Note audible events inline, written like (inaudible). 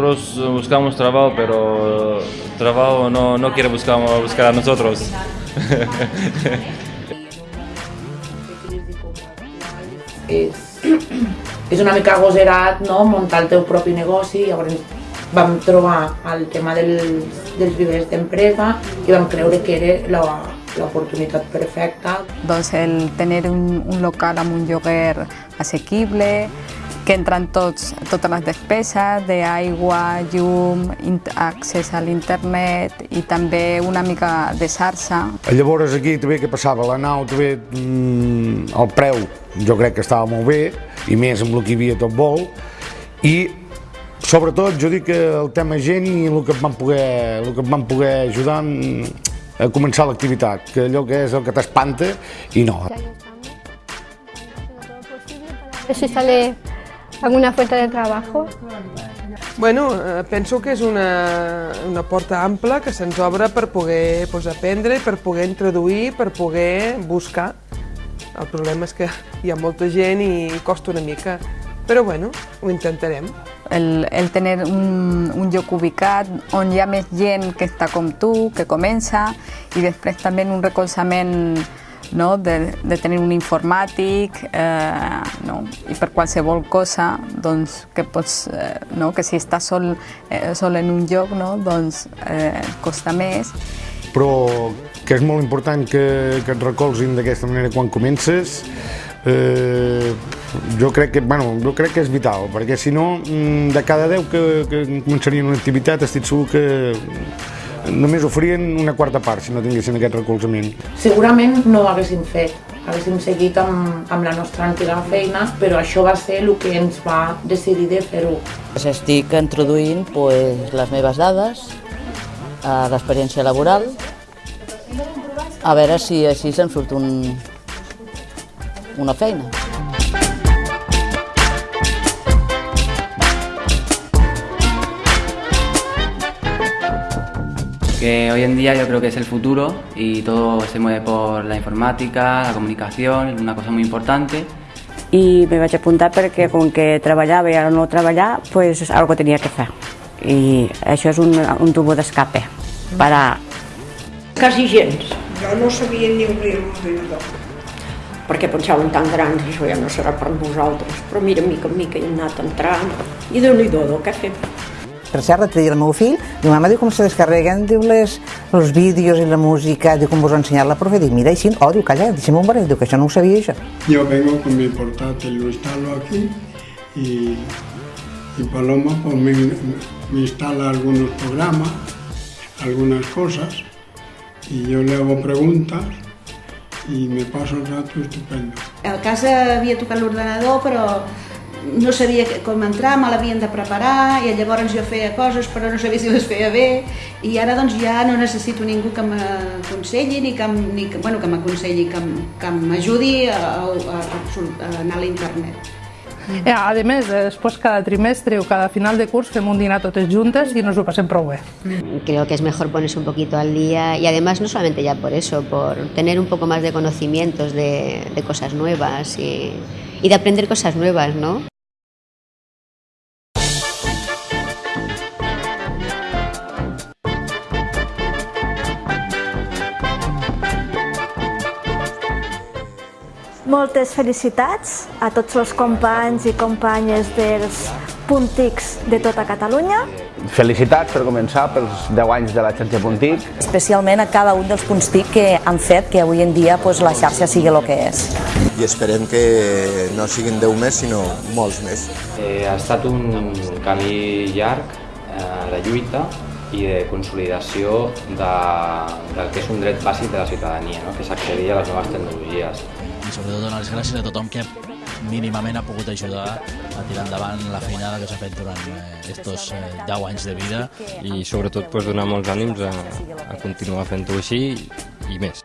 nosotros buscamos trabajo, pero trabajo no, no quiere buscar, buscar a nosotros. (laughs) és, és una mica agoserat no? muntar el teu propi negoci, llavors vam trobar el tema del, dels vivers d'empresa i vam creure que era l'oportunitat perfecta. Doncs el tenir un, un local amb un lloguer assequible, que entren tots, totes les despeses d'aigua, llum, accés a l'internet i també una mica de xarxa. Llavors aquí també què passava? La nau també, mmm, el preu jo crec que estava molt bé i més amb el que hi havia tot vol i sobretot jo dic que el tema gent i el que em van poder, el que em van poder ajudar a començar l'activitat, que allò que és el que t'espanta i no. Si sale alguna fuente de trabajo? Bueno, eh, penso que és una, una porta ampla que se'ns obre per poder pues, aprendre, per poder introduir, per poder buscar. El problema és que hi ha molta gent i costa una mica, però bueno, ho intentarem. El, el tenir un, un lloc ubicat on hi ha més gent que està com tu, que comença, i després també un recolzament no? de, de tenir un informàtic eh, no? i per qualsevol cosa doncs, que, pots, eh, no? que si estàs sol, eh, sol en un lloc no? doncs eh, costa més. Però que és molt important que, que et recolzin d'aquesta manera quan comences, eh, jo crec que, bueno, jo crec que és vital, perquè si no, mm, de cada 10 que, que començarien una activitat, estic segur que només oferien una quarta part si no tinguessin aquest recolzament. Segurament no ho haguéssim fet, haguéssim seguit amb, amb la nostra antiga feina, però això va ser el que ens va decidir de fer-ho. Estic introduint pues, les meves dades, a l'experiència laboral, a veure si així se'n surt un, una feina. Que hoy en día yo creo que es el futuro y todo se mueve por la informàtica, la comunicación, es una cosa muy importante. I me vaig apuntar perquè com que treballava i ara no treballar, pues algo tenia que fer. I això és un, un tubo d'escape per a... Quasi gens. Jo no sabia ni obrir l'ordinador perquè pensaven tan grans, això ja no serà per nosaltres, però mira, mica en mica hi hem anat entrant, i déu-n'hi-do, què fem? Per cert, l'altre dia el meu fill, diu, mama, diu, com se descarreguen, diu, les, els vídeos i la música, diu, com vos ha ensenyat la profe, diu, mira, així, oh, diu, calla, deixa'm un barret, diu, que això no ho sabia, això. Yo vengo con mi portátil, lo instalo aquí y, y Paloma pues me, me instala algunos programas, algunas cosas y yo le hago preguntas i me passo el rato estupendo. A casa havia tocat l'ordenador, però no sabia com entrar, me l'havien de preparar i llavors jo feia coses però no sabia si les feia bé i ara doncs ja no necessito ningú que m'aconselli ni que, ni que, bueno, que m'aconselli, que, que m'ajudi a, a, a anar a l'internet. Eh, a més, eh, després cada trimestre o cada final de curs fem un dinar totes juntes i nos ho passem prou bé. Creo que es mejor ponerse un poquito al día y además no solamente ya por eso, por tener un poco más de conocimientos de, de cosas nuevas y, y de aprender cosas nuevas, ¿no? Moltes felicitats a tots els companys i companyes dels Puntics de tota Catalunya. Felicitats per començar pels 10 anys de la xarxa Puntic. Especialment a cada un dels punts TIC que han fet que avui en dia pues, la xarxa sigui el que és. I esperem que no siguin 10 més, sinó molts més. Eh, ha estat un camí llarg eh, de lluita i de consolidació de, del que és un dret bàsic de la ciutadania, no? que és accedir a les noves tecnologies i sobretot donar les gràcies a tothom que mínimament ha pogut ajudar a tirar endavant la feinada que s'ha fet durant aquests eh, 10 eh, anys de vida. I sobretot pues, donar molts ànims a, a continuar fent-ho així i més.